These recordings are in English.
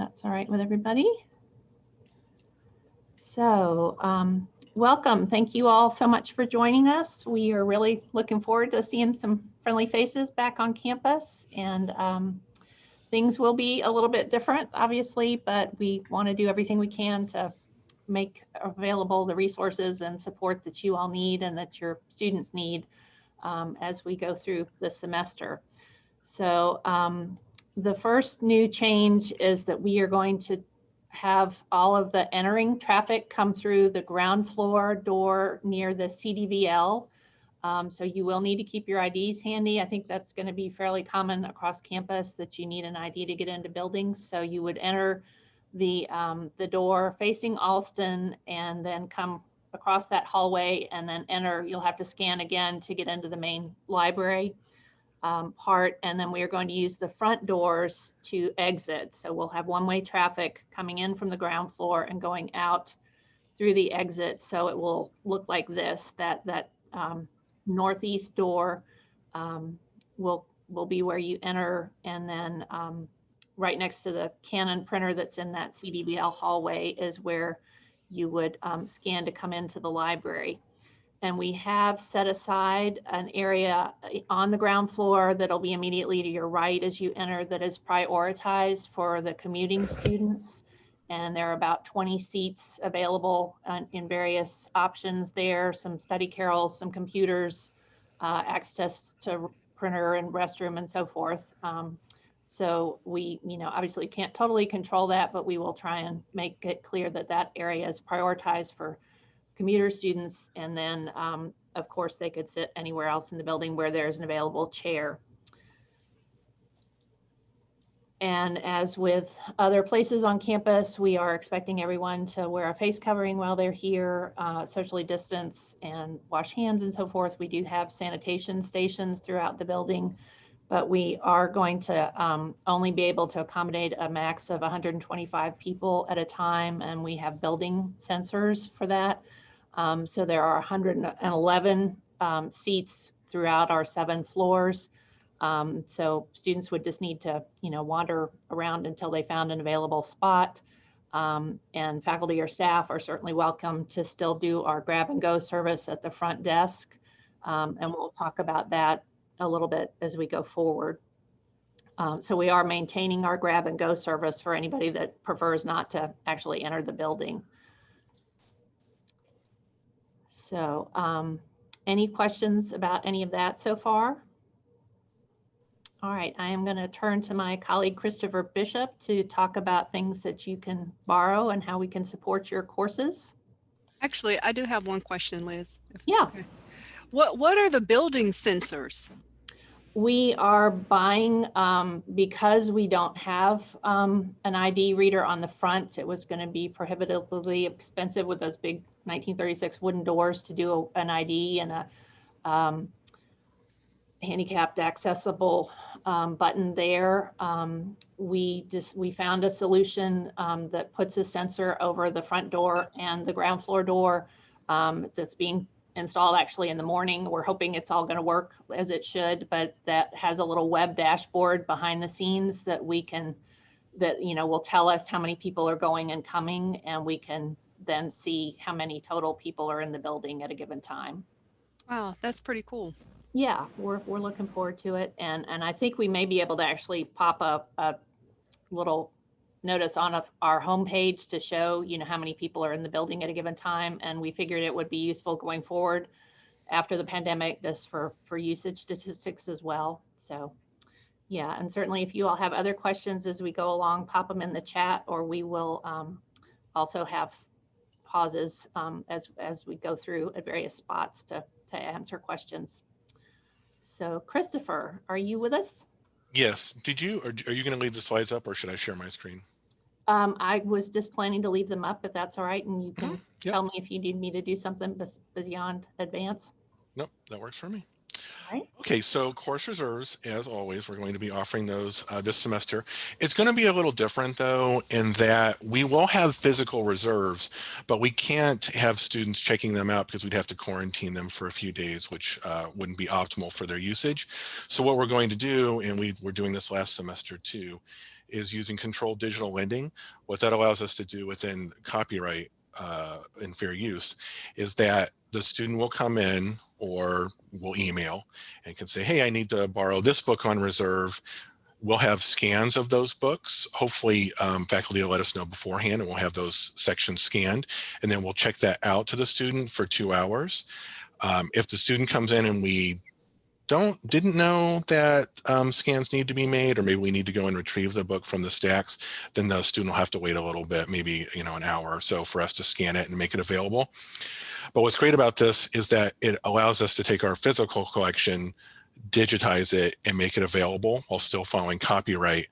that's all right with everybody. So um, welcome. Thank you all so much for joining us. We are really looking forward to seeing some friendly faces back on campus and um, things will be a little bit different, obviously, but we want to do everything we can to make available the resources and support that you all need and that your students need um, as we go through the semester. So um, the first new change is that we are going to have all of the entering traffic come through the ground floor door near the CDVL. Um, so you will need to keep your IDs handy. I think that's going to be fairly common across campus that you need an ID to get into buildings. So you would enter the um, the door facing Alston and then come across that hallway and then enter. You'll have to scan again to get into the main library um, part. And then we are going to use the front doors to exit. So we'll have one-way traffic coming in from the ground floor and going out through the exit. So it will look like this, that, that um, northeast door um, will, will be where you enter. And then um, right next to the Canon printer that's in that CDVL hallway is where you would um, scan to come into the library and we have set aside an area uh, on the ground floor that'll be immediately to your right as you enter that is prioritized for the commuting students. And there are about 20 seats available uh, in various options there, some study carrels, some computers, uh, access to printer and restroom and so forth. Um, so we, you know, obviously can't totally control that, but we will try and make it clear that that area is prioritized for commuter students, and then um, of course they could sit anywhere else in the building where there's an available chair. And as with other places on campus, we are expecting everyone to wear a face covering while they're here, uh, socially distance and wash hands and so forth. We do have sanitation stations throughout the building, but we are going to um, only be able to accommodate a max of 125 people at a time. And we have building sensors for that. Um, so there are 111 um, seats throughout our seven floors. Um, so students would just need to, you know, wander around until they found an available spot. Um, and faculty or staff are certainly welcome to still do our grab and go service at the front desk. Um, and we'll talk about that a little bit as we go forward. Um, so we are maintaining our grab and go service for anybody that prefers not to actually enter the building. So um, any questions about any of that so far? All right, I am going to turn to my colleague Christopher Bishop to talk about things that you can borrow and how we can support your courses. Actually, I do have one question, Liz. Yeah. Okay. What What are the building sensors? We are buying um, because we don't have um, an ID reader on the front. It was going to be prohibitively expensive with those big 1936 wooden doors to do a, an ID and a um, handicapped accessible um, button there. Um, we just we found a solution um, that puts a sensor over the front door and the ground floor door that's being installed actually in the morning. We're hoping it's all going to work as it should, but that has a little web dashboard behind the scenes that we can, that, you know, will tell us how many people are going and coming, and we can then see how many total people are in the building at a given time. Wow, that's pretty cool. Yeah, we're, we're looking forward to it. And, and I think we may be able to actually pop up a little notice on a, our homepage to show, you know, how many people are in the building at a given time. And we figured it would be useful going forward after the pandemic, just for, for usage statistics as well. So yeah, and certainly if you all have other questions as we go along, pop them in the chat or we will um, also have pauses um, as, as we go through at various spots to, to answer questions. So Christopher, are you with us? Yes. Did you, or are you going to leave the slides up or should I share my screen? Um, I was just planning to leave them up if that's all right. And you can Mhm, yep. tell me if you need me to do something beyond advance. Nope, that works for me. Right. Okay, so course reserves, as always, we're going to be offering those uh, this semester. It's going to be a little different though, in that we will have physical reserves, but we can't have students checking them out because we'd have to quarantine them for a few days, which uh, wouldn't be optimal for their usage. So what we're going to do, and we were doing this last semester too, is using controlled digital lending. What that allows us to do within copyright uh, and fair use is that the student will come in or will email and can say, hey, I need to borrow this book on reserve. We'll have scans of those books. Hopefully um, faculty will let us know beforehand and we'll have those sections scanned and then we'll check that out to the student for two hours. Um, if the student comes in and we don't didn't know that um, scans need to be made or maybe we need to go and retrieve the book from the stacks then the student will have to wait a little bit maybe you know an hour or so for us to scan it and make it available. But what's great about this is that it allows us to take our physical collection digitize it and make it available while still following copyright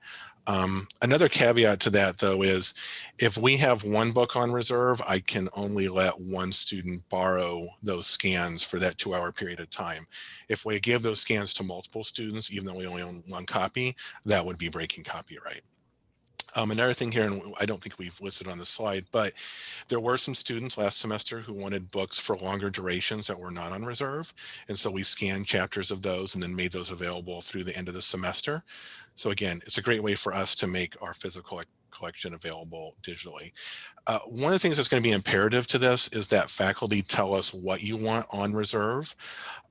um, another caveat to that though is if we have one book on reserve, I can only let one student borrow those scans for that two hour period of time. If we give those scans to multiple students, even though we only own one copy, that would be breaking copyright. Um, another thing here, and I don't think we've listed on the slide, but there were some students last semester who wanted books for longer durations that were not on reserve. And so we scanned chapters of those and then made those available through the end of the semester. So again, it's a great way for us to make our physical collection available digitally. Uh, one of the things that's going to be imperative to this is that faculty tell us what you want on reserve.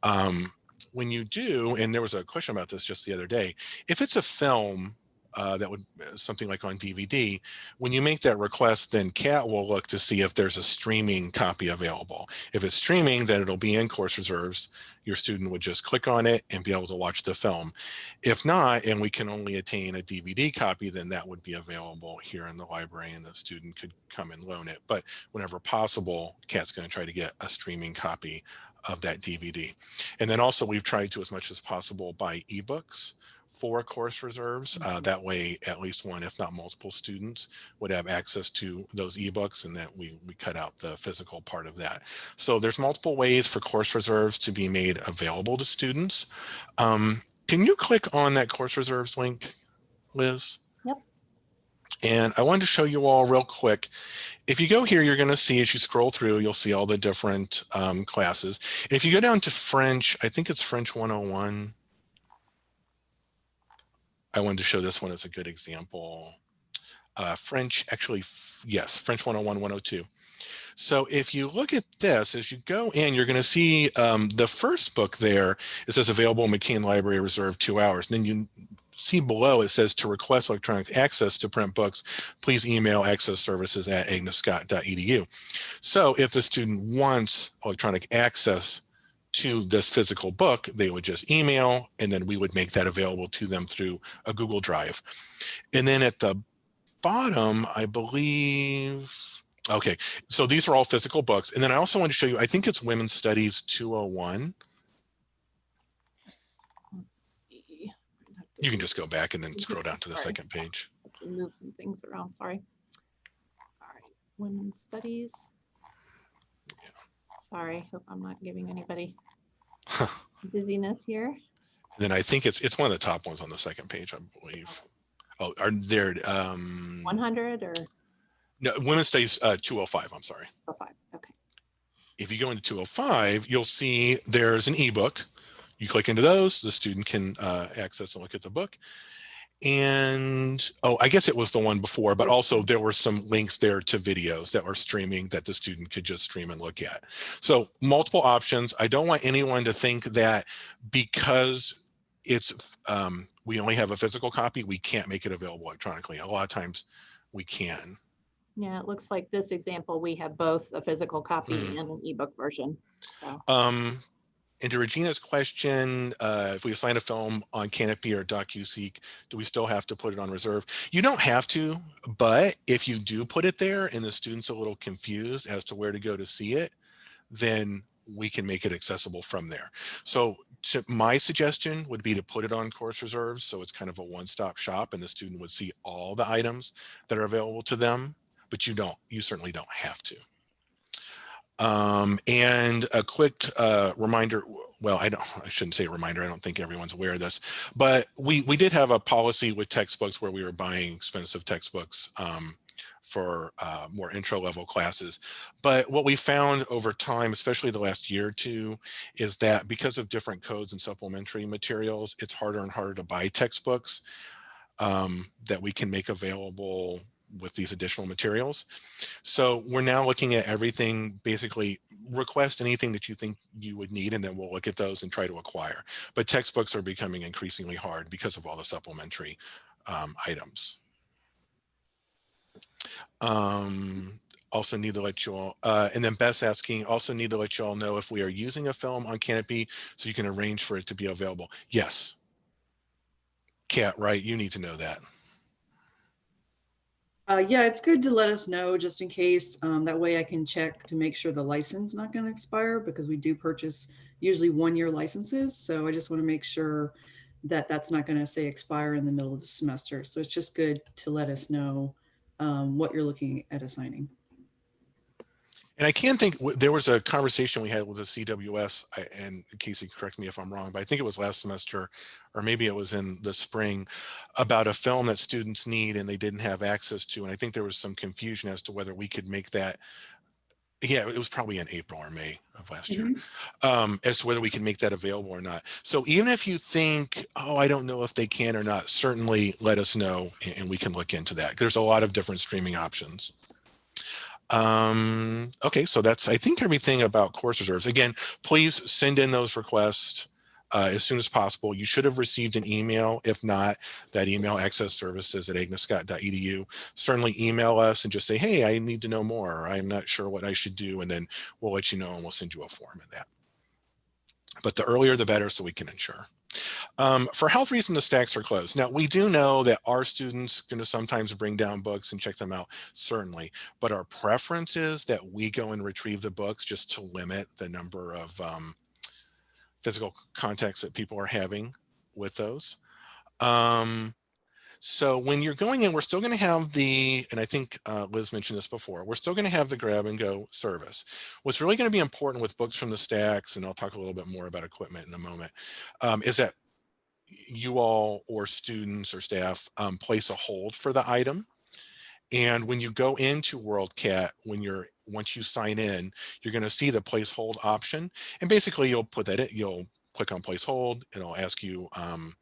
Um, when you do, and there was a question about this just the other day, if it's a film uh, that would uh, something like on DVD, when you make that request, then Kat will look to see if there's a streaming copy available. If it's streaming, then it'll be in course reserves. Your student would just click on it and be able to watch the film. If not, and we can only attain a DVD copy, then that would be available here in the library and the student could come and loan it. But whenever possible, Kat's gonna try to get a streaming copy of that DVD. And then also we've tried to as much as possible buy ebooks for course reserves. Uh, that way, at least one, if not multiple students would have access to those ebooks and that we, we cut out the physical part of that. So there's multiple ways for course reserves to be made available to students. Um, can you click on that course reserves link, Liz? Yep. And I wanted to show you all real quick. If you go here, you're going to see as you scroll through, you'll see all the different um, classes. If you go down to French, I think it's French 101. I wanted to show this one as a good example. Uh, French, actually, yes, French 101, 102. So if you look at this, as you go in, you're going to see um, the first book there, it says available McCain Library Reserve two hours. And then you see below, it says to request electronic access to print books, please email access services at agnesscott.edu. So if the student wants electronic access to this physical book, they would just email and then we would make that available to them through a Google Drive. And then at the bottom, I believe, okay, so these are all physical books. And then I also want to show you, I think it's Women's Studies 201. You can just go back and then scroll down to the Sorry. second page. Move some things around, sorry. All right, women's studies. Sorry, hope I'm not giving anybody dizziness here. then I think it's it's one of the top ones on the second page, I believe. Oh, are there um 100 or no women's studies uh 205, I'm sorry. 205. okay. If you go into 205, you'll see there's an ebook. You click into those, the student can uh, access and look at the book. And oh, I guess it was the one before, but also there were some links there to videos that were streaming that the student could just stream and look at. So multiple options. I don't want anyone to think that because it's um, we only have a physical copy, we can't make it available electronically. A lot of times we can. Yeah, it looks like this example, we have both a physical copy Mm. and an ebook version. So, Um, and to Regina's question, uh, if we assign a film on Kanopy or DocuSeek, do we still have to put it on reserve? You don't have to, but if you do put it there and the student's a little confused as to where to go to see it, then we can make it accessible from there. So to, my suggestion would be to put it on course reserves. So it's kind of a one-stop shop and the student would see all the items that are available to them, but you don't, you certainly don't have to. Um, and a quick uh, reminder, well, I don't, I shouldn't say a reminder. I don't think everyone's aware of this, but we, we did have a policy with textbooks where we were buying expensive textbooks um, for uh, more intro level classes. But what we found over time, especially the last year or two, is that because of different codes and supplementary materials, it's harder and harder to buy textbooks. um, that we can make available with these additional materials. So we're now looking at everything, basically request anything that you think you would need, and then we'll look at those and try to acquire. But textbooks are becoming increasingly hard because of all the supplementary um, items. Um, also need to let you all, uh, and then Beth's asking, also need to let you all know if we are using a film on Kanopy so you can arrange for it to be available. Yes. Kat, right? You need to know that. Uh, yeah, it's good to let us know just in case. Um, that way I can check to make sure the license not going to expire because we do purchase usually one year licenses. So I just want to make sure that that's not going to say expire in the middle of the semester. So it's just good to let us know um, what you're looking at assigning. And I can think there was a conversation we had with the CWS, I- and Casey, correct me if I'm wrong, but I think it was last semester, or maybe it was in the spring, about a film that students need and they didn't have access to. And I think there was some confusion as to whether we could make that. Yeah, it was probably in April or May of last year, um, as to whether we can make that available or not. So even if you think, oh, I don't know if they can or not, certainly let us know and we can look into that. There's a lot of different streaming options. Um, okay, so that's, I think, everything about course reserves. Again, please send in those requests uh, as soon as possible. You should have received an email. If not, that email access services at agnesscott.edu. Certainly email us and just say, hey, I need to know more. I'm not sure what I should do. And then we'll let you know and we'll send you a form in that. But the earlier, the better so we can ensure. Um, for health reasons, the stacks are closed. Now, we do know that our students going to sometimes bring down books and check them out, certainly. But our preference is that we go and retrieve the books just to limit the number of um, physical contacts that people are having with those. Um, so when you're going in, we're still going to have the, and I think uh, Liz mentioned this before, we're still going to have the grab and go service. What's really going to be important with books from the stacks, and I'll talk a little bit more about equipment in a moment, um, is that you all or students or staff um, place a hold for the item. And when you go into WorldCat, when you're once you sign in, you're going to see the place hold option. And basically you'll put that in, you'll click on place hold. It'll ask you, um,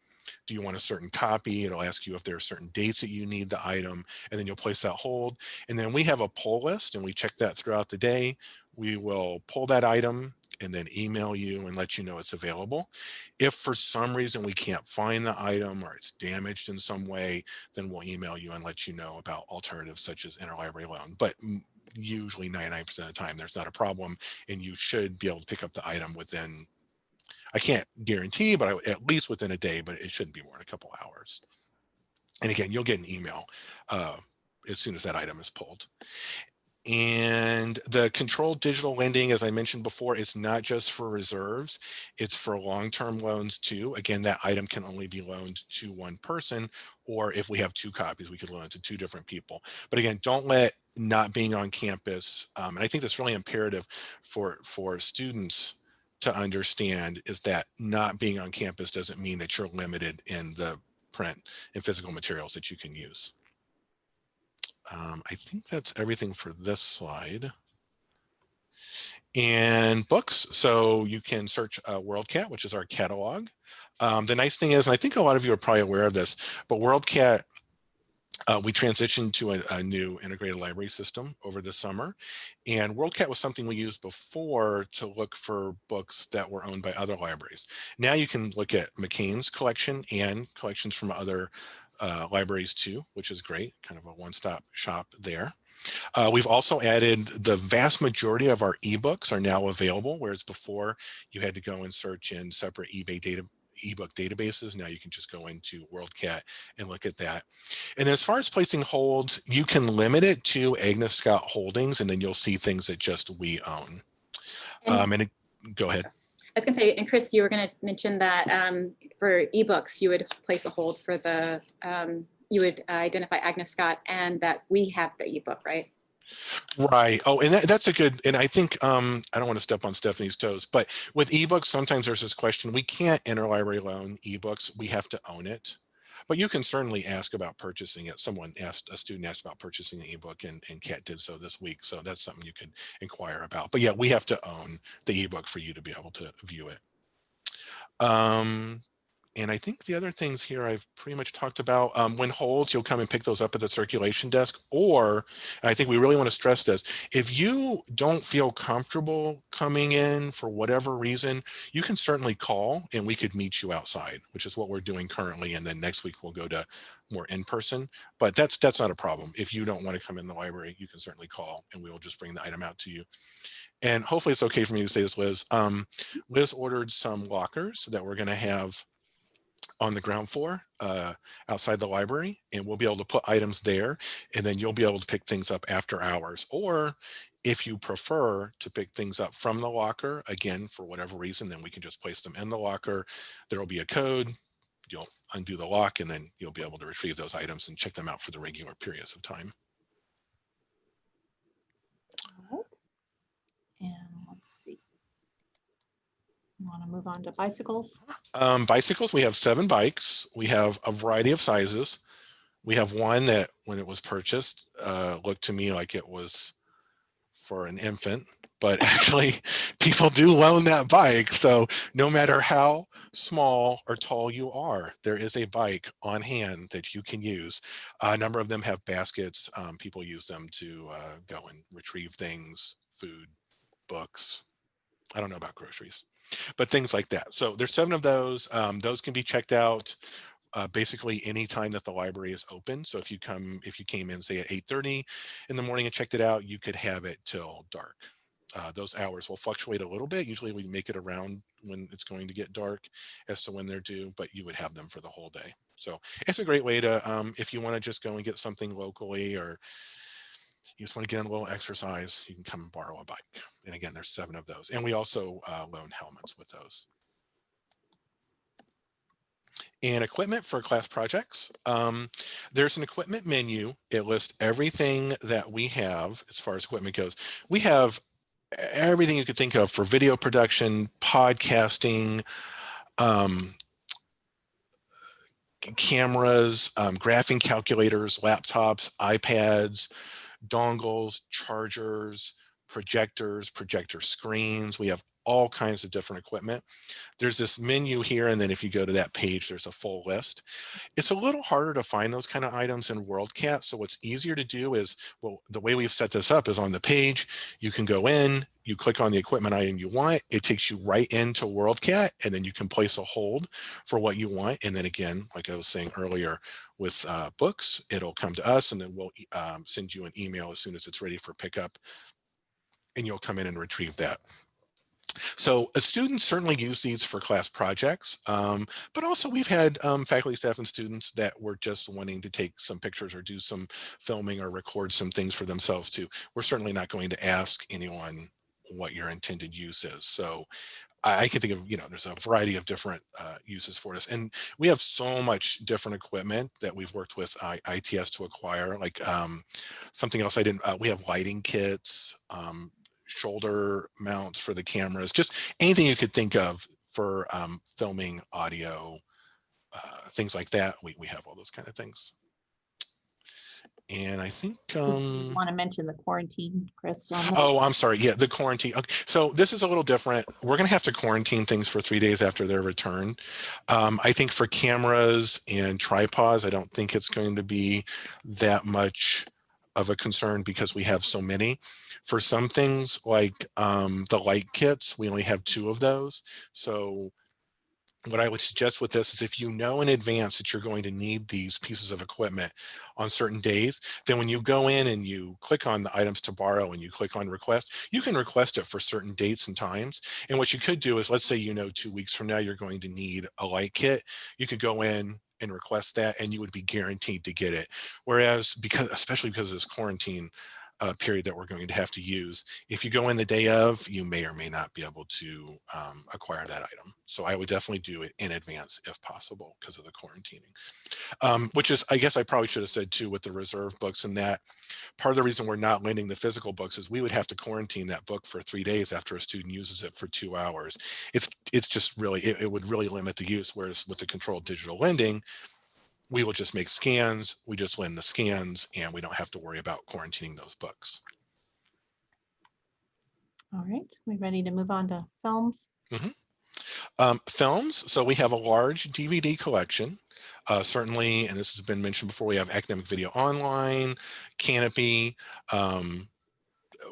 do you want a certain copy? It'll ask you if there are certain dates that you need the item, and then you'll place that hold. And then we have a pull list and we check that throughout the day. We will pull that item and then email you and let you know it's available. If for some reason we can't find the item or it's damaged in some way, then we'll email you and let you know about alternatives such as interlibrary loan. But usually 99% of the time, there's not a problem and you should be able to pick up the item within, I can't guarantee, but I, at least within a day, but it shouldn't be more than a couple hours. And again, you'll get an email uh, as soon as that item is pulled. And the controlled digital lending, as I mentioned before, it's not just for reserves, it's for long-term loans too. Again, that item can only be loaned to one person, or if we have two copies, we could loan it to two different people. But again, don't let not being on campus, um, and I think that's really imperative for, for students to understand is that not being on campus doesn't mean that you're limited in the print and physical materials that you can use. Um, I think that's everything for this slide. And books, so you can search uh, WorldCat, which is our catalog. Um, the nice thing is, and I think a lot of you are probably aware of this, but WorldCat, uh, we transitioned to a, a, new integrated library system over the summer. And WorldCat was something we used before to look for books that were owned by other libraries. Now you can look at McCain's collection and collections from other uh, libraries too, which is great, kind of a one-stop shop there. Uh, we've also added the vast majority of our ebooks are now available, whereas before you had to go and search in separate eBay data ebook databases. Now you can just go into WorldCat and look at that. And as far as placing holds, you can limit it to Agnes Scott Holdings, and then you'll see things that just we own. And- Um, and it, go ahead. I was gonna say, and Chris, you were gonna mention that um, for ebooks, you would place a hold for the, um, you would identify Agnes Scott and that we have the ebook, right? Right. Oh, and that, that's a good, and I think, um, I don't want to step on Stephanie's toes, but with ebooks, sometimes there's this question, we can't interlibrary loan ebooks, we have to own it. But you can certainly ask about purchasing it. Someone asked, a student asked about purchasing an ebook and, and Kat did so this week. So that's something you could inquire about. But yeah, we have to own the ebook for you to be able to view it. Um, and I think the other things here I've pretty much talked about. Um, when holds, you'll come and pick those up at the circulation desk. Or, I think we really want to stress this, if you don't feel comfortable coming in for whatever reason, you can certainly call and we could meet you outside, which is what we're doing currently. And then next week we'll go to more in person. But that's that's not a problem. If you don't want to come in the library, you can certainly call and we will just bring the item out to you. And hopefully it's okay for me to say this, Liz. Um, Liz ordered some lockers that we're going to have on the ground floor uh, outside the library, and we'll be able to put items there, and then you'll be able to pick things up after hours. Or if you prefer to pick things up from the locker, again, for whatever reason, then we can just place them in the locker. There will be a code. You'll undo the lock, and then you'll be able to retrieve those items and check them out for the regular periods of time. And. Want to move on to bicycles? Um, bicycles, we have seven bikes. We have a variety of sizes. We have one that when it was purchased, uh, looked to me like it was for an infant, but actually people do loan that bike. So no matter how small or tall you are, there is a bike on hand that you can use. a number of them have baskets. Um, people use them to uh, go and retrieve things, food, books. I don't know about groceries but things like that. So there's seven of those. Um, those can be checked out uh, basically any time that the library is open. So if you come, if you came in say at 8.30 in the morning and checked it out, you could have it till dark. Uh, those hours will fluctuate a little bit. Usually we make it around when it's going to get dark as to when they're due, but you would have them for the whole day. So it's a great way to, um, if you want to just go and get something locally or you just want to get on a little exercise, you can come and borrow a bike. And again, there's seven of those. And we also uh, loan helmets with those. And equipment for class projects. Um, there's an equipment menu. It lists everything that we have as far as equipment goes. We have everything you could think of for video production, podcasting, um, cameras, um, graphing calculators, laptops, iPads, dongles, chargers, projectors, projector screens. We have all kinds of different equipment. There's this menu here, and then if you go to that page, there's a full list. It's a little harder to find those kind of items in WorldCat, so what's easier to do is, well, the way we've set this up is on the page, you can go in, you click on the equipment item you want, it takes you right into WorldCat, and then you can place a hold for what you want. And then again, like I was saying earlier, with uh, books, it'll come to us, and then we'll um, send you an email as soon as it's ready for pickup, and you'll come in and retrieve that. So students certainly use these for class projects, um, but also we've had um, faculty, staff, and students that were just wanting to take some pictures or do some filming or record some things for themselves too. We're certainly not going to ask anyone what your intended use is. So I, can think of, you know, there's a variety of different uh, uses for this. And we have so much different equipment that we've worked with ITS to acquire, like um, something else I didn't, uh, we have lighting kits, um, shoulder mounts for the cameras, just anything you could think of for um, filming audio, uh, things like that. We, we have all those kind of things. And I think, um, Want to mention the quarantine, Chris? oh, I'm sorry. Yeah, the quarantine. Okay. So this is a little different. We're going to have to quarantine things for three days after their return. Um, I think for cameras and tripods, I don't think it's going to be that much of a concern because we have so many. For some things like um, the light kits, we only have two of those. So what I would suggest with this is if you know in advance that you're going to need these pieces of equipment on certain days, then when you go in and you click on the items to borrow and you click on request, you can request it for certain dates and times. And what you could do is, let's say, you know, two weeks from now, you're going to need a light kit. You could go in and request that and you would be guaranteed to get it. Whereas because, especially because of this quarantine, uh, period that we're going to have to use. If you go in the day of, you may or may not be able to um, acquire that item. So I would definitely do it in advance if possible because of the quarantining. Um, which is, I guess I probably should have said too with the reserve books and that part of the reason we're not lending the physical books is we would have to quarantine that book for three days after a student uses it for two hours. It's, it's just really, it, it would really limit the use. Whereas with the controlled digital lending, we will just make scans, we just lend the scans, and we don't have to worry about quarantining those books. All right, we're ready to move on to films? Um, films, so we have a large DVD collection. Uh, certainly, and this has been mentioned before, we have Academic Video Online, Kanopy. Um,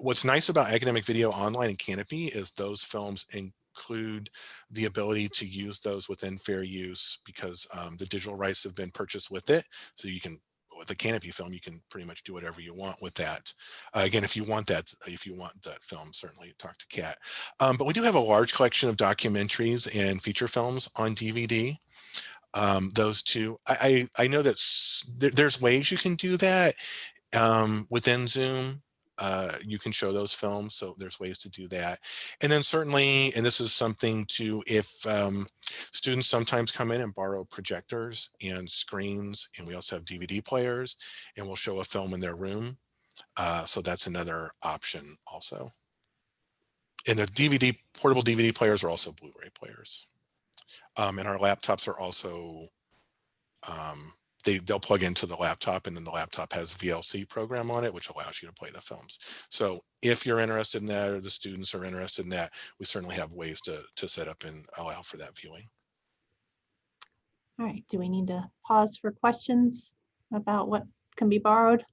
what's nice about Academic Video Online and Kanopy is those films include the ability to use those within fair use because um, the digital rights have been purchased with it. So you can with a Kanopy film, you can pretty much do whatever you want with that. Uh, again, if you want that, if you want that film, certainly talk to Kat. Um, but we do have a large collection of documentaries and feature films on DVD. Um, those two, I, I, I know that there, there's ways you can do that um, within Zoom uh, you can show those films. So there's ways to do that. And then certainly, and this is something to, if um, students sometimes come in and borrow projectors and screens, and we also have DVD players, and we'll show a film in their room. Uh, so that's another option also. And the DVD, portable DVD players are also Blu-ray players. Um, and our laptops are also um, they, they'll plug into the laptop and then the laptop has VLC program on it, which allows you to play the films. So if you're interested in that or the students are interested in that, we certainly have ways to, to set up and allow for that viewing. All right, do we need to pause for questions about what can be borrowed?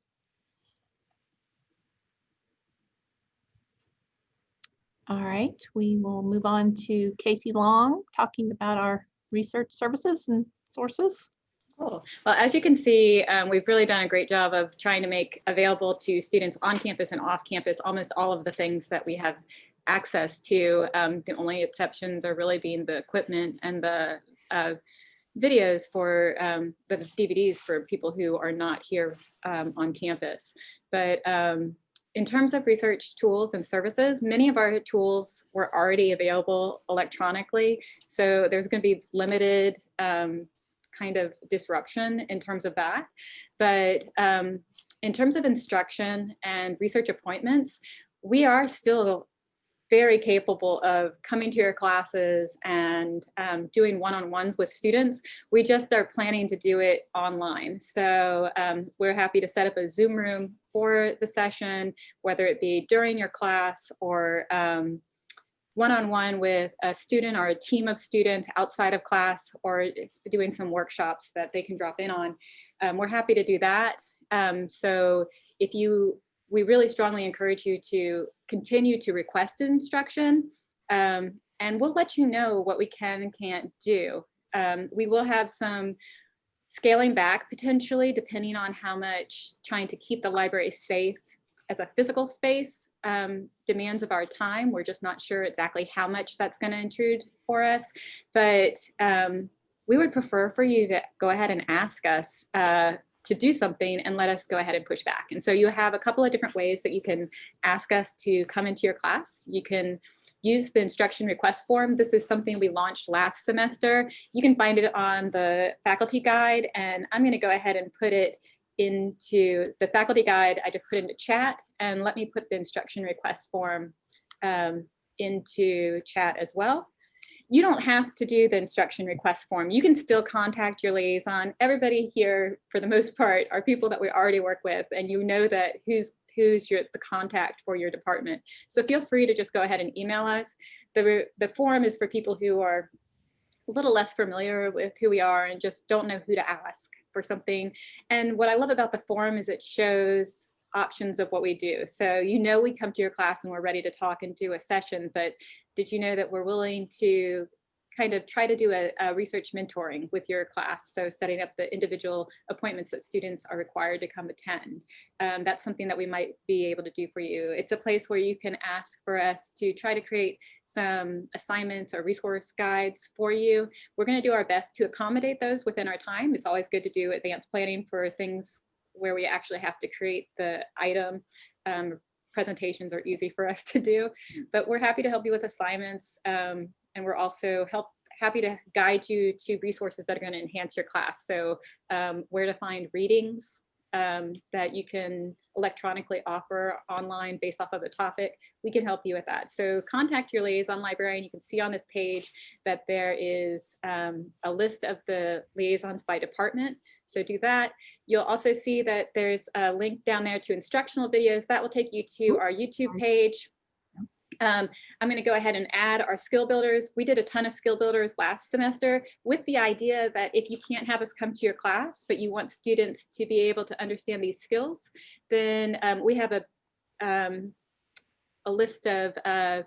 All right, we will move on to Casey Long talking about our research services and sources. Cool. Well, as you can see, um, we've really done a great job of trying to make available to students on campus and off campus almost all of the things that we have access to. Um, the only exceptions are really being the equipment and the uh, videos for um, the DVDs for people who are not here um, on campus. But um, in terms of research tools and services, many of our tools were already available electronically. So there's going to be limited um, kind of disruption in terms of that. But um, in terms of instruction and research appointments, we are still very capable of coming to your classes and um, doing one-on-ones with students. We just are planning to do it online. So um, we're happy to set up a Zoom room for the session, whether it be during your class or um, one-on-one -on -one with a student or a team of students outside of class or doing some workshops that they can drop in on. Um, we're happy to do that. Um, so if you, we really strongly encourage you to continue to request instruction um, and we'll let you know what we can and can't do. Um, we will have some scaling back potentially depending on how much trying to keep the library safe as a physical space um, demands of our time. We're just not sure exactly how much that's going to intrude for us, but um, we would prefer for you to go ahead and ask us uh, to do something and let us go ahead and push back. And so you have a couple of different ways that you can ask us to come into your class. You can use the instruction request form. This is something we launched last semester. You can find it on the faculty guide and I'm gonna go ahead and put it into the faculty guide, I just put into chat and let me put the instruction request form um, into chat as well. You don't have to do the instruction request form. You can still contact your liaison. Everybody here, for the most part, are people that we already work with and you know that who's who's your the contact for your department. So feel free to just go ahead and email us. The, the form is for people who are a little less familiar with who we are and just don't know who to ask for something. And what I love about the forum is it shows options of what we do. So you know we come to your class and we're ready to talk and do a session, but did you know that we're willing to kind of try to do a, a, research mentoring with your class. So setting up the individual appointments that students are required to come attend. Um, that's something that we might be able to do for you. It's a place where you can ask for us to try to create some assignments or resource guides for you. We're gonna do our best to accommodate those within our time. It's always good to do advanced planning for things where we actually have to create the item um, presentations are easy for us to do, but we're happy to help you with assignments. Um, and we're also help happy to guide you to resources that are going to enhance your class. So um, where to find readings um, that you can electronically offer online based off of a topic, we can help you with that. So contact your liaison librarian. You can see on this page that there is um, a list of the liaisons by department. So do that. You'll also see that there's a link down there to instructional videos. That will take you to our YouTube page Um, I'm going to go ahead and add our skill builders. We did a ton of skill builders last semester with the idea that if you can't have us come to your class, but you want students to be able to understand these skills, then um, we have a, um, a list of uh,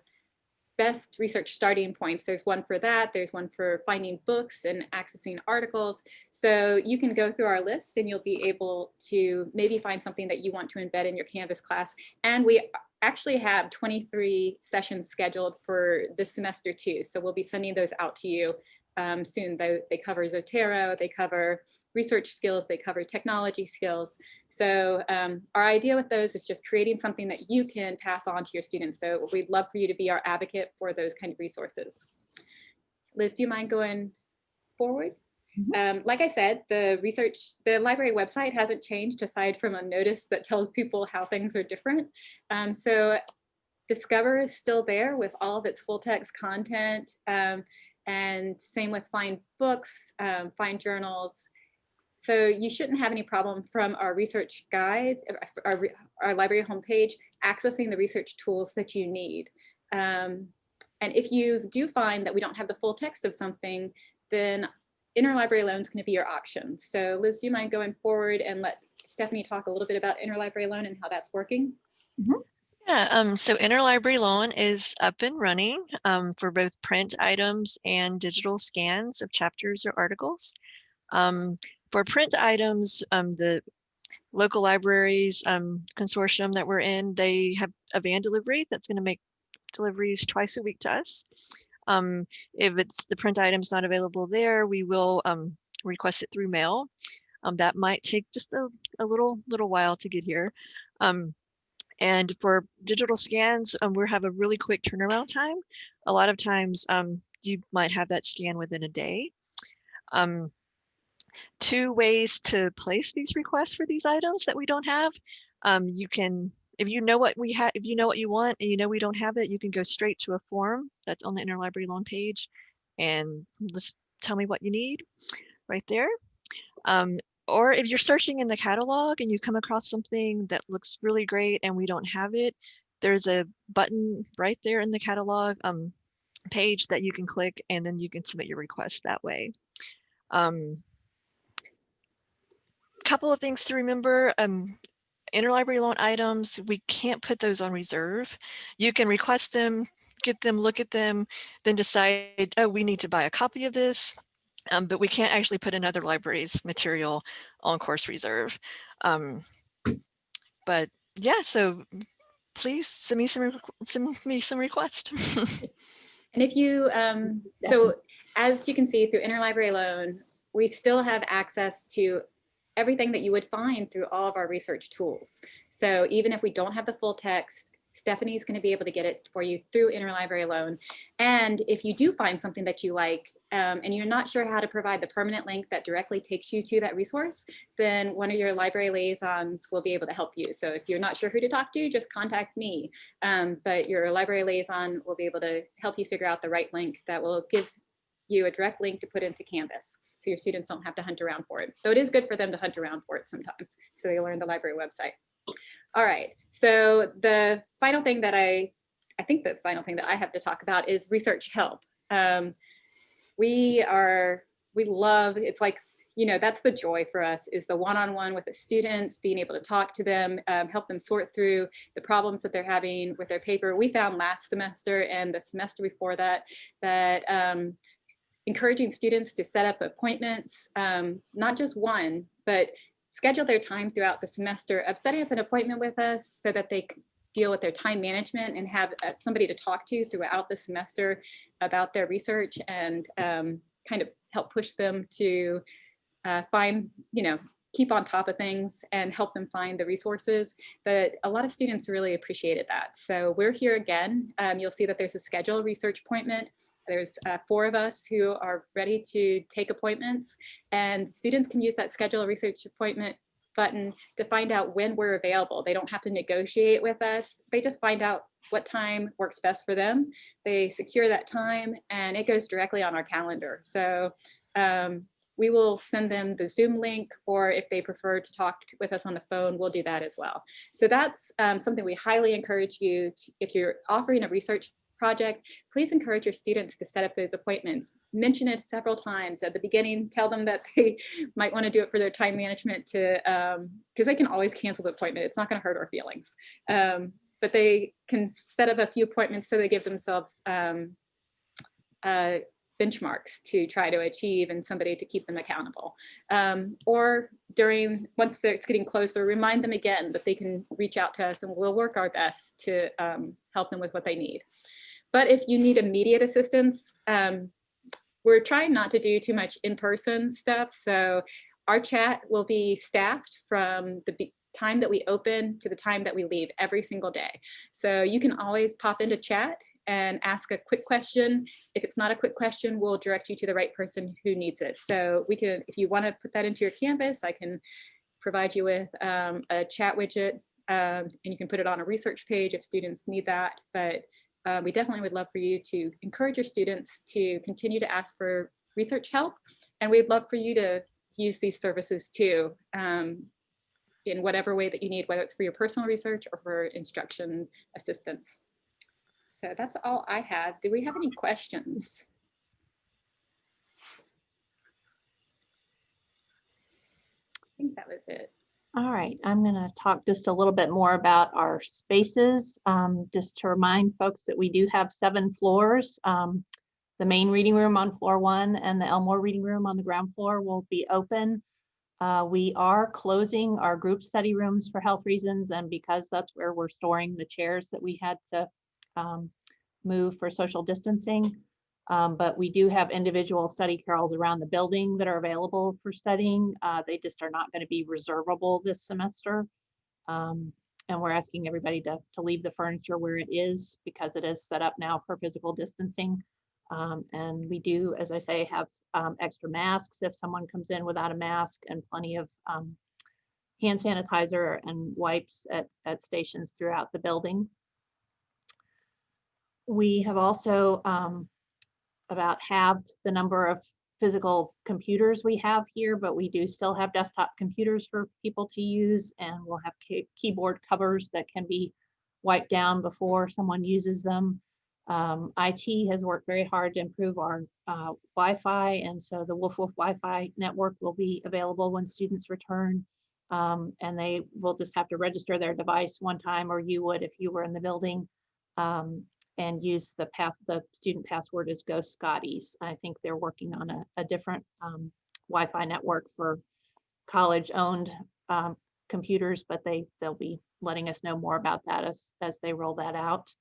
best research starting points. There's one for that. There's one for finding books and accessing articles. So you can go through our list and you'll be able to maybe find something that you want to embed in your Canvas class. And we actually have 23 sessions scheduled for this semester too. So we'll be sending those out to you um, soon. They, they cover Zotero, they cover research skills, they cover technology skills. So um, our idea with those is just creating something that you can pass on to your students. So we'd love for you to be our advocate for those kind of resources. Liz, do you mind going forward? Um, like I said, the research, the library website hasn't changed aside from a notice that tells people how things are different. Um, so Discover is still there with all of its full text content. Um, and same with Find Books, um, Find Journals. So you shouldn't have any problem from our research guide, our, our library homepage, accessing the research tools that you need. Um, and if you do find that we don't have the full text of something, then interlibrary loan is going to be your option. So Liz, do you mind going forward and let Stephanie talk a little bit about interlibrary loan and how that's working? Yeah, um, so interlibrary loan is up and running um, for both print items and digital scans of chapters or articles. Um, for print items, um, the local libraries um, consortium that we're in, they have a van delivery that's going to make deliveries twice a week to us. Um, if it's the print item's not available there, we will um, request it through mail. Um, that might take just a, a little little while to get here. Um, and for digital scans, um, we have a really quick turnaround time. A lot of times um, you might have that scan within a day. Two ways to place these requests for these items that we don't have. You can, if you know what we have, if you know what you want and you know we don't have it, you can go straight to a form that's on the interlibrary loan page and just tell me what you need right there. Um, or if you're searching in the catalog and you come across something that looks really great and we don't have it, there's a button right there in the catalog um, page that you can click and then you can submit your request that way. Um, couple of things to remember. Um, interlibrary loan items, we can't put those on reserve. You can request them, get them, look at them, then decide, oh, we need to buy a copy of this. Um, but we can't actually put another library's material on course reserve. Um, but yeah, so please send me some, send me some requests. and if you, um, so as you can see through interlibrary loan, we still have access to everything that you would find through all of our research tools. So even if we don't have the full text, Stephanie's going to be able to get it for you through interlibrary loan. And if you do find something that you like um, and you're not sure how to provide the permanent link that directly takes you to that resource, then one of your library liaisons will be able to help you. So if you're not sure who to talk to, just contact me. Um, but your library liaison will be able to help you figure out the right link that will give you a direct link to put into Canvas so your students don't have to hunt around for it. Though it is good for them to hunt around for it sometimes so they learn the library website. All right, so the final thing that I, I think the final thing that I have to talk about is research help. Um, we are, we love, it's like, you know, that's the joy for us is the one-on-one -on -one with the students, being able to talk to them, um, help them sort through the problems that they're having with their paper. We found last semester and the semester before that, that um, encouraging students to set up appointments, um, not just one, but schedule their time throughout the semester of setting up an appointment with us so that they deal with their time management and have uh, somebody to talk to throughout the semester about their research and um, kind of help push them to uh, find, you know, keep on top of things and help them find the resources. But a lot of students really appreciated that. So we're here again. Um, you'll see that there's a schedule research appointment there's uh, four of us who are ready to take appointments and students can use that schedule a research appointment button to find out when we're available. They don't have to negotiate with us. They just find out what time works best for them. They secure that time and it goes directly on our calendar. So um, we will send them the Zoom link, or if they prefer to talk t- with us on the phone, we'll do that as well. So that's um, something we highly encourage you, to, if you're offering a research project, please encourage your students to set up those appointments. Mention it several times at the beginning. Tell them that they might want to do it for their time management to, because they can always cancel the appointment. It's not going to hurt our feelings. Um, but they can set up a few appointments so they give themselves um, uh, benchmarks to try to achieve and somebody to keep them accountable. Um, or during, once it's getting closer, remind them again that they can reach out to us and we'll work our best to um, help them with what they need. But if you need immediate assistance, um, we're trying not to do too much in-person stuff. So our chat will be staffed from the time that we open to the time that we leave every single day. So you can always pop into chat and ask a quick question. If it's not a quick question, we'll direct you to the right person who needs it. So we can, if you want to put that into your Canvas, I can provide you with um, a chat widget um, and you can put it on a research page if students need that. But uh, we definitely would love for you to encourage your students to continue to ask for research help. And we'd love for you to use these services too um, in whatever way that you need, whether it's for your personal research or for instruction assistance. So that's all I had. Do we have any questions? I think that was it. All right, I'm going to talk just a little bit more about our spaces. Um, just to remind folks that we do have seven floors. Um, the main reading room on floor one and the Elmore reading room on the ground floor will be open. Uh, we are closing our group study rooms for health reasons and because that's where we're storing the chairs that we had to um, move for social distancing. Um, but we do have individual study carrels around the building that are available for studying. Uh, they just are not going to be reservable this semester. Um, and we're asking everybody to, to leave the furniture where it is because it is set up now for physical distancing. Um, and we do, as I say, have um, extra masks if someone comes in without a mask and plenty of um, hand sanitizer and wipes at, at stations throughout the building. We have also um, about halved the number of physical computers we have here, but we do still have desktop computers for people to use and we'll have key keyboard covers that can be wiped down before someone uses them. Um, IT has worked very hard to improve our uh, Wi-Fi and so the Wolf Wolf Wi-Fi network will be available when students return. Um, and they will just have to register their device one time or you would if you were in the building. Um, and use the pass the student password is Go Scotties. I think they're working on a, a different um, Wi-Fi network for college-owned um, computers, but they they'll be letting us know more about that as as they roll that out.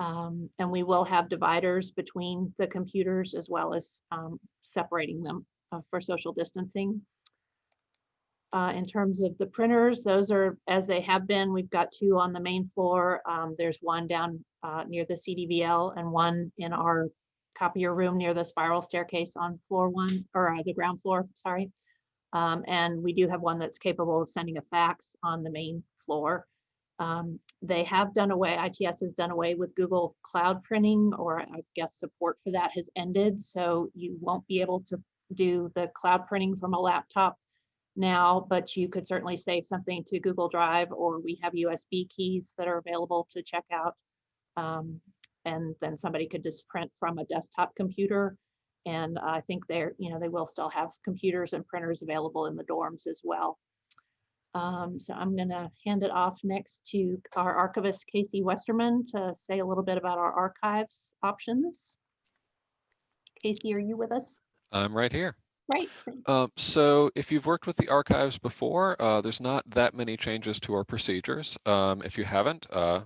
Um, and we will have dividers between the computers as well as um, separating them uh, for social distancing. Uh, in terms of the printers, those are as they have been. We've got two on the main floor. Um, there's one down uh, near the CDVL and one in our copier room near the spiral staircase on floor one or uh, the ground floor, sorry. Um, and we do have one that's capable of sending a fax on the main floor. Um, they have done away, ITS has done away with Google Cloud printing, or I guess support for that has ended. So you won't be able to do the cloud printing from a laptop now, but you could certainly save something to Google Drive, or we have USB keys that are available to check out. Um, and then somebody could just print from a desktop computer. And I think they're, you know, they will still have computers and printers available in the dorms as well. Um, so I'm going to hand it off next to our archivist, Casey Westerman, to say a little bit about our archives options. Casey, are you with us? I'm right here. Right. Um, so if you've worked with the archives before, uh, there's not that many changes to our procedures. Um, if you haven't, uh,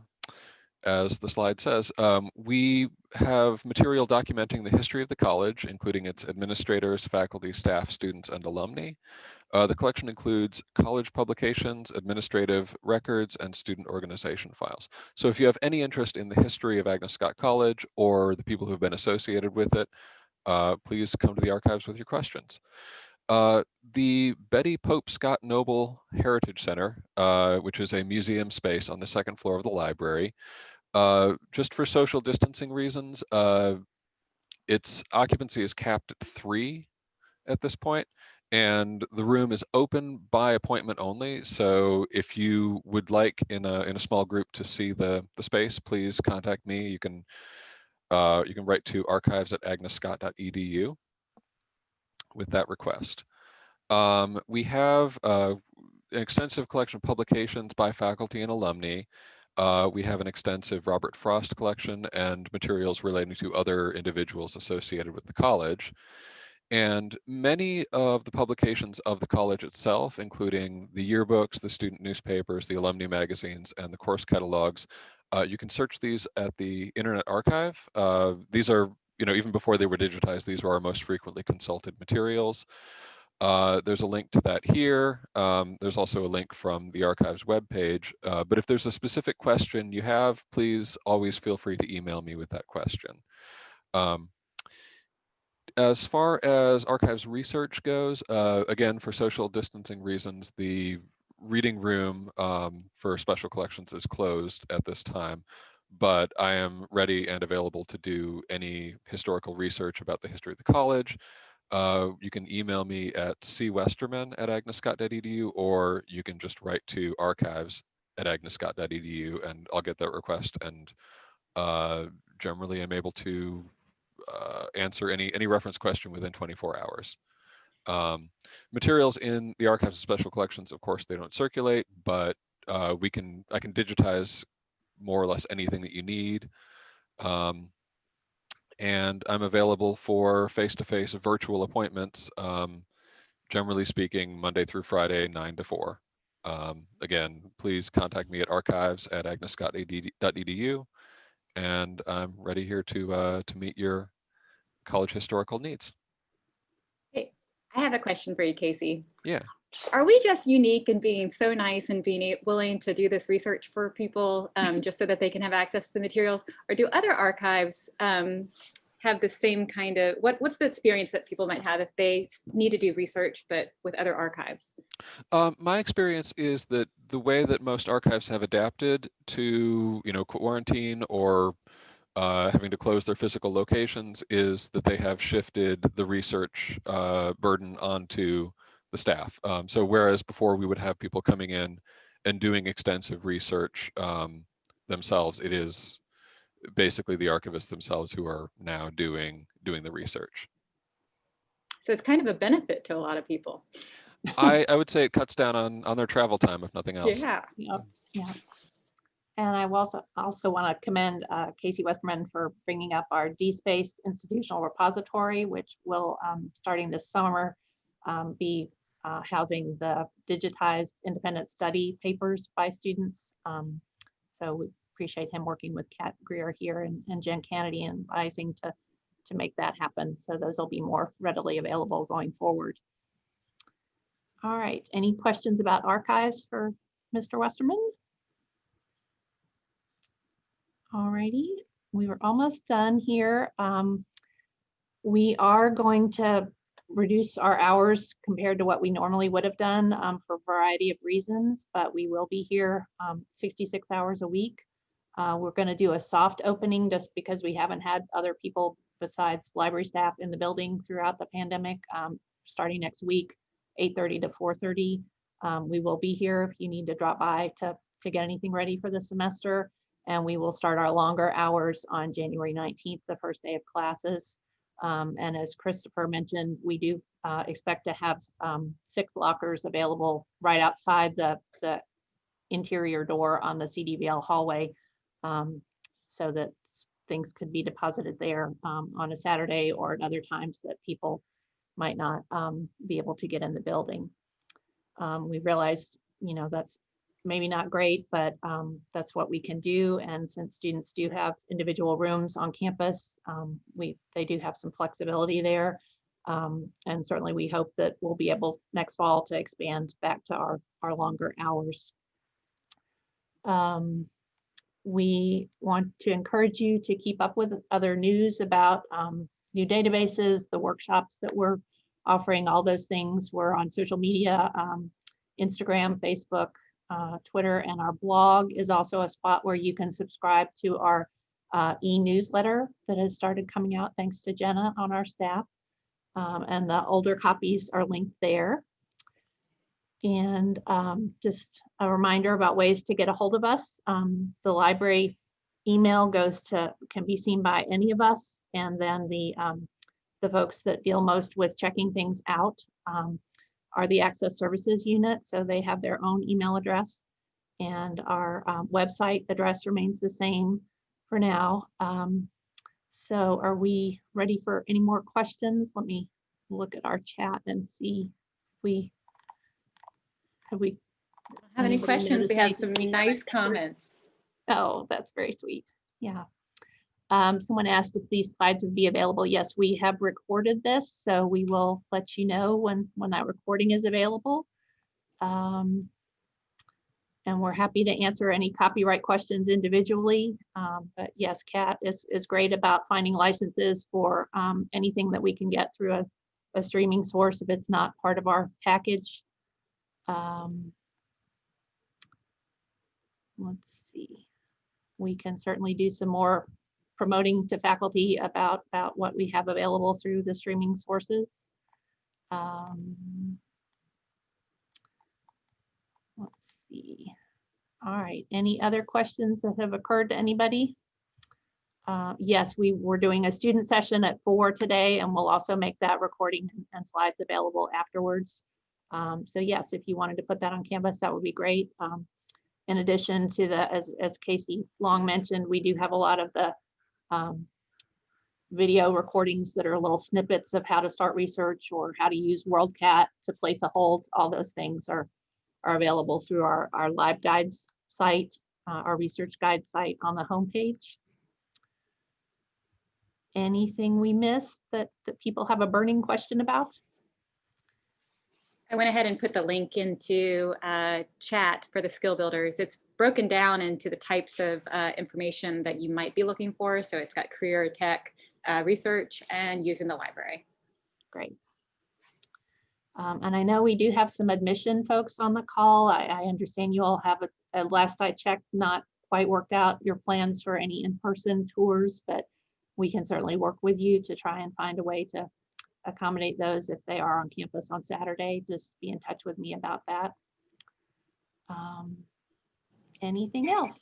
as the slide says, um, we have material documenting the history of the college, including its administrators, faculty, staff, students, and alumni. Uh, the collection includes college publications, administrative records, and student organization files. So if you have any interest in the history of Agnes Scott College or the people who have been associated with it, uh, please come to the archives with your questions. Uh, the Betty Pope Scott Noble Heritage Center, uh, which is a museum space on the second floor of the library, uh, just for social distancing reasons, uh, its occupancy is capped at three at this point, and the room is open by appointment only. So if you would like in a in a small group to see the the space, please contact me. You can uh, you can write to archives at agnesscott.edu with that request. Um, we have uh, an extensive collection of publications by faculty and alumni. Uh, we have an extensive Robert Frost collection and materials relating to other individuals associated with the college. And many of the publications of the college itself, including the yearbooks, the student newspapers, the alumni magazines, and the course catalogs, uh, you can search these at the Internet Archive. Uh, these are, you know, even before they were digitized, these were our most frequently consulted materials. Uh, there's a link to that here. Um, there's also a link from the archives webpage. Uh, but if there's a specific question you have, please always feel free to email me with that question. Um, as far as archives research goes, uh, again, for social distancing reasons, the reading room um, for special collections is closed at this time, but I am ready and available to do any historical research about the history of the college, uh, you can email me at cwesterman at agnesscott.edu or you can just write to archives at agnesscott.edu and I'll get that request and uh, generally I'm able to uh, answer any any reference question within 24 hours. Um, materials in the archives of special collections, of course, they don't circulate, but uh, we can I can digitize more or less anything that you need. Um, and I'm available for face-to-face -face virtual appointments, um, generally speaking, Monday through Friday, 9 to 4. Um, again, please contact me at archives at agnesscott.edu, and I'm ready here to, uh, to meet your college historical needs. Hey, I have a question for you, Casey. Yeah. Are we just unique in being so nice and being willing to do this research for people um, just so that they can have access to the materials? Or do other archives um, have the same kind of, what, what's the experience that people might have if they need to do research, but with other archives? Um, my experience is that the way that most archives have adapted to, you know, quarantine or uh, having to close their physical locations is that they have shifted the research uh, burden onto the staff. Um, so whereas before we would have people coming in and doing extensive research um, themselves, it is basically the archivists themselves who are now doing doing the research. So it's kind of a benefit to a lot of people. I, I would say it cuts down on on their travel time, if nothing else. Yeah. Yep, yeah. And I also also want to commend uh, Casey Westerman for bringing up our DSpace institutional repository, which will, um, starting this summer, um, be uh, housing the digitized independent study papers by students. Um, so we appreciate him working with Kat Greer here and, and Jen Kennedy and advising to, to make that happen. So those will be more readily available going forward. All right, any questions about archives for Mr. Westerman? All righty, we were almost done here. Um, we are going to reduce our hours compared to what we normally would have done um, for a variety of reasons, but we will be here um, 66 hours a week. Uh, we're going to do a soft opening just because we haven't had other people besides library staff in the building throughout the pandemic. Um, starting next week, 8.30 to 4.30. Um, we will be here if you need to drop by to, to get anything ready for the semester. And we will start our longer hours on January 19th, the first day of classes. Um, and as Christopher mentioned, we do uh, expect to have um, six lockers available right outside the, the interior door on the CDVL hallway um, so that things could be deposited there um, on a Saturday or at other times that people might not um, be able to get in the building. Um, we realize, you know, that's maybe not great, but um, that's what we can do. And since students do have individual rooms on campus, um, we they do have some flexibility there. Um, and certainly we hope that we'll be able next fall to expand back to our, our longer hours. Um, we want to encourage you to keep up with other news about um, new databases, the workshops that we're offering, all those things. We're on social media, um, Instagram, Facebook, uh, Twitter, and our blog is also a spot where you can subscribe to our uh, e-newsletter that has started coming out thanks to Jenna on our staff. Um, and the older copies are linked there. And um, just a reminder about ways to get a hold of us. Um, the library email goes to, can be seen by any of us. And then the, um, the folks that deal most with checking things out um, are the Access Services Unit. So they have their own email address. And our um, website address remains the same for now. Um, so are we ready for any more questions? Let me look at our chat and see if we have we. Have any questions? We have some nice comments. Oh, that's very sweet. Yeah. Um, someone asked if these slides would be available. Yes, we have recorded this, so we will let you know when when that recording is available. Um, and we're happy to answer any copyright questions individually. Um, but yes, Kat is, is great about finding licenses for um, anything that we can get through a, a streaming source if it's not part of our package. Um, let's see. We can certainly do some more promoting to faculty about, about what we have available through the streaming sources. Um, Let's see. All right, any other questions that have occurred to anybody? Uh, Yes, we were doing a student session at four today, and we'll also make that recording and slides available afterwards. Um, So yes, if you wanted to put that on Canvas, that would be great. Um, In addition to the, as, as Casey Long mentioned, we do have a lot of the um, video recordings that are little snippets of how to start research or how to use WorldCat to place a hold. All those things are are available through our, our LibGuides site, uh, our research guide site on the homepage. Anything we missed that, that people have a burning question about? I went ahead and put the link into uh, chat for the skill builders. It's broken down into the types of uh, information that you might be looking for. So it's got career tech, uh, research, and using the library. Great. Um, and I know we do have some admission folks on the call. I, I understand you all have, a, at last I checked, not quite worked out your plans for any in-person tours, but we can certainly work with you to try and find a way to accommodate those if they are on campus on Saturday. Just be in touch with me about that. Um, anything else?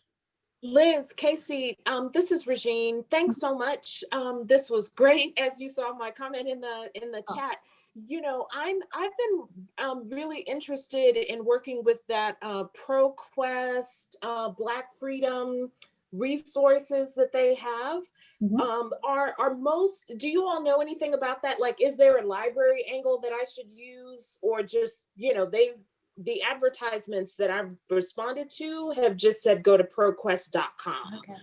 Liz, Casey, um, this is Regine. Thanks so much. Um, this was great. As you saw my comment in the in the Oh. chat. You know, I'm I've been um, really interested in working with that uh, ProQuest, uh, Black Freedom resources that they have. Mhm. Um, are are most? Do you all know anything about that? Like, is there a library angle that I should use, or just you know they've the advertisements that I've responded to have just said go to proquest.com. Okay.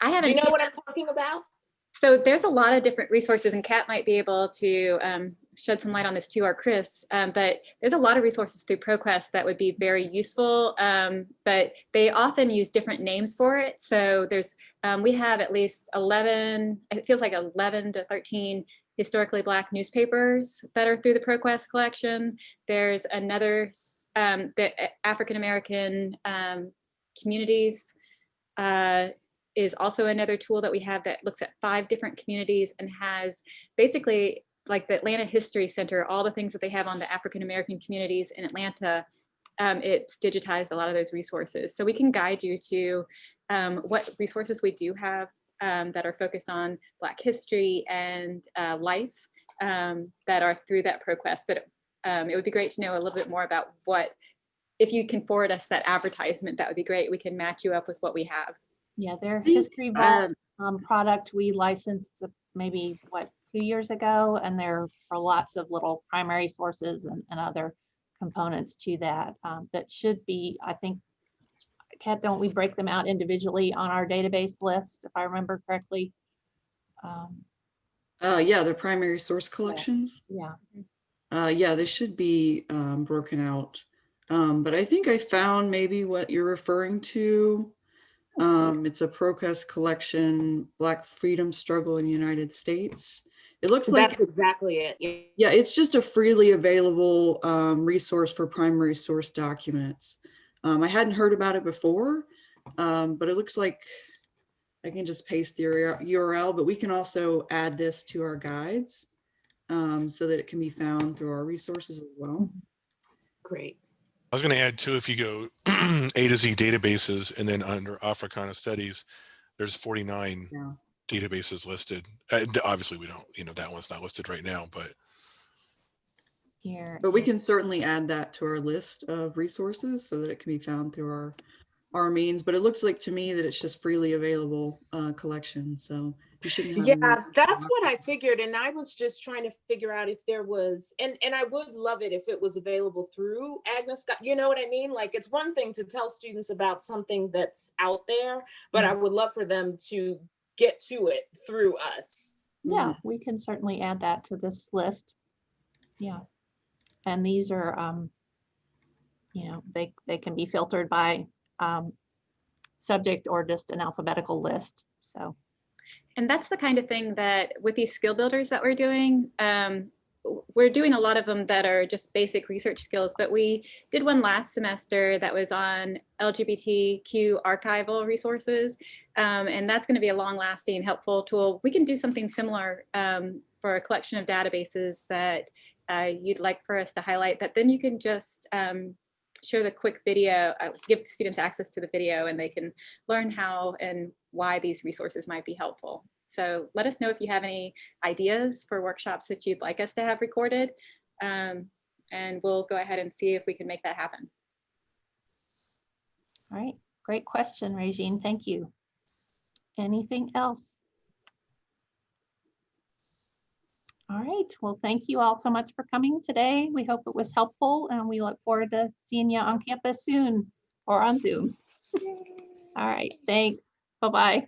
I Do haven't you know what I'm talking about? So there's a lot of different resources and Kat might be able to um, shed some light on this too, or Chris, um, but there's a lot of resources through ProQuest that would be very useful, um, but they often use different names for it. So there's, um, we have at least 11, it feels like 11 to 13 historically Black newspapers that are through the ProQuest collection. There's another, um, the African-American um, communities uh, is also another tool that we have that looks at five different communities and has basically like the Atlanta History Center, all the things that they have on the African American communities in Atlanta. Um, it's digitized a lot of those resources. So we can guide you to um, what resources we do have um, that are focused on Black history and uh, life um, that are through that ProQuest. But um, it would be great to know a little bit more about what, if you can forward us that advertisement, that would be great. We can match you up with what we have. Yeah, their History Vault Um, um, product we licensed maybe, what, two years ago? And there are lots of little primary sources and, and other components to that um, that should be, I think, Kat, don't we break them out individually on our database list, if I remember correctly? Um, Uh, yeah, the primary source collections. Yeah, Uh, yeah, they should be um, broken out. Um, but I think I found maybe what you're referring to. Um, it's a ProQuest collection, Black Freedom Struggle in the United States. It looks like, That's exactly it. Yeah. yeah, it's just a freely available um, resource for primary source documents. Um, I hadn't heard about it before, um, but it looks like I can just paste the URL, but we can also add this to our guides. um, so that it can be found through our resources as well. Great. I was going to add too, if you go A to Z databases and then under Africana studies, there's 49 Yeah. Databases listed. Uh, obviously we don't, you know, that one's not listed right now, but Here. But we can certainly add that to our list of resources so that it can be found through our, our means. But it looks like to me that it's just freely available uh, collection, so you shouldn't have. Yeah, that's what I figured. And I was just trying to figure out if there was, and, and I would love it if it was available through Agnes Scott. You know what I mean? Like, it's one thing to tell students about something that's out there, but I would love for them to get to it through us. Yeah, we can certainly add that to this list. Yeah. And these are, um, you know, they, they can be filtered by, um, subject or just an alphabetical list. So, And that's the kind of thing that with these skill builders that we're doing, um, w- we're doing a lot of them that are just basic research skills, but we did one last semester that was on LGBTQ archival resources. Um, and that's going to be a long lasting, helpful tool. We can do something similar um, for a collection of databases that uh, you'd like for us to highlight that then you can just um, show the quick video, uh, give students access to the video and they can learn how and why these resources might be helpful. So let us know if you have any ideas for workshops that you'd like us to have recorded. Um, and we'll go ahead and see if we can make that happen. all right, great question, Regine. Thank you. Anything else? All right, well, thank you all so much for coming today. We hope it was helpful and we look forward to seeing you on campus soon or on Zoom. All right, thanks. Bye-bye.